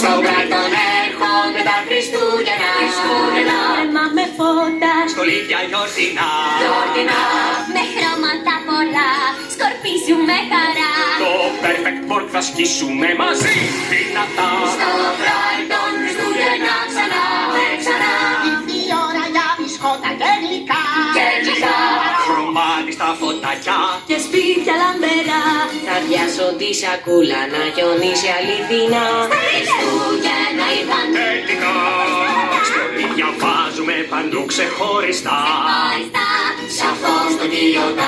Στο Brighton έρχονται τα Χριστούγεννα. Χριστούγεννα Αίμα με φώτα. Στολίδια γιορτινά. Γιορτινά Με χρώματα πολλά. Σκορπίζουμε χαρά. Το perfect work θα σκίσουμε μαζί. Δυνατά. Στο Brighton Χριστούγεννα ξανά και ξανά. Ήρθε η ώρα για μπισκότα και γλυκά. Και γλυκά Χρωμάτιστα φωτάκια. Και σπίτια λαμπερά Θα πιάσω τη σακούλα να χιονίσει αληθινά. Χριστούγεννα ήρθαν τελικά Στολίδια βάζουμε παντού ξεχωριστά. Χωριστά Σαφώς το κύριο τα πορτοφίλουμε